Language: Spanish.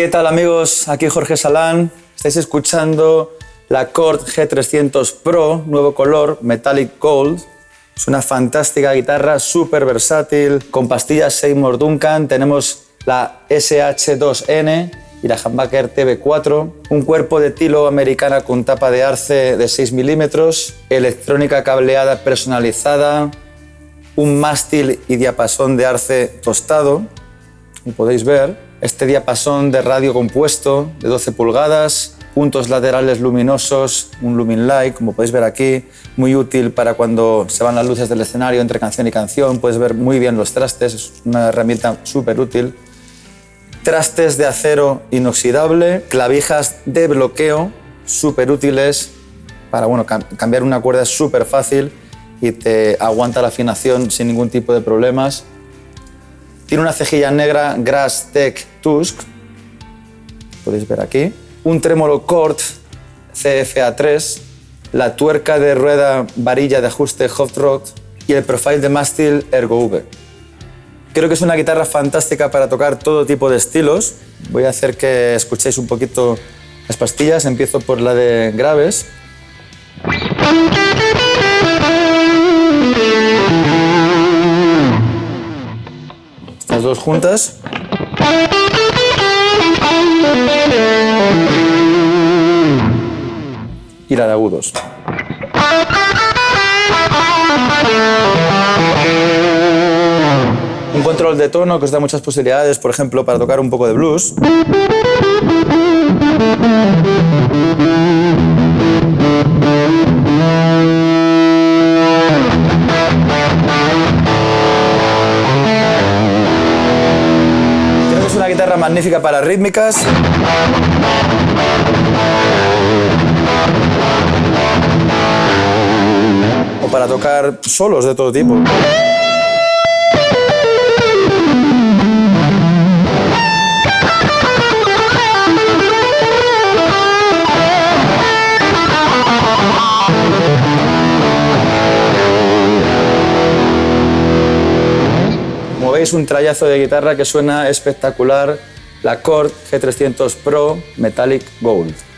¿Qué tal amigos? Aquí Jorge Salán. Estáis escuchando la Cord G300 Pro, nuevo color, Metallic Gold. Es una fantástica guitarra, súper versátil, con pastillas Seymour Duncan. Tenemos la SH2N y la Humbucker TB4, un cuerpo de tilo americana con tapa de arce de 6 milímetros, electrónica cableada personalizada, un mástil y diapasón de arce tostado, como podéis ver, este diapasón de radio compuesto de 12 pulgadas, puntos laterales luminosos, un lumin light, como podéis ver aquí, muy útil para cuando se van las luces del escenario entre canción y canción, puedes ver muy bien los trastes, es una herramienta súper útil. Trastes de acero inoxidable, clavijas de bloqueo, súper útiles para bueno, cambiar una cuerda es súper fácil y te aguanta la afinación sin ningún tipo de problemas. Tiene una cejilla negra Grass Tech Tusk, podéis ver aquí. Un trémolo Cort CFA3, la tuerca de rueda varilla de ajuste Hot Rod y el profile de mástil Ergo V. Creo que es una guitarra fantástica para tocar todo tipo de estilos. Voy a hacer que escuchéis un poquito las pastillas. Empiezo por la de graves. Dos juntas. Y la de agudos. Un control de tono que os da muchas posibilidades, por ejemplo, para tocar un poco de blues. Guitarra magnífica para rítmicas. O para tocar solos de todo tipo. Veis, un trayazo de guitarra que suena espectacular, la Cord G300 Pro Metallic Gold.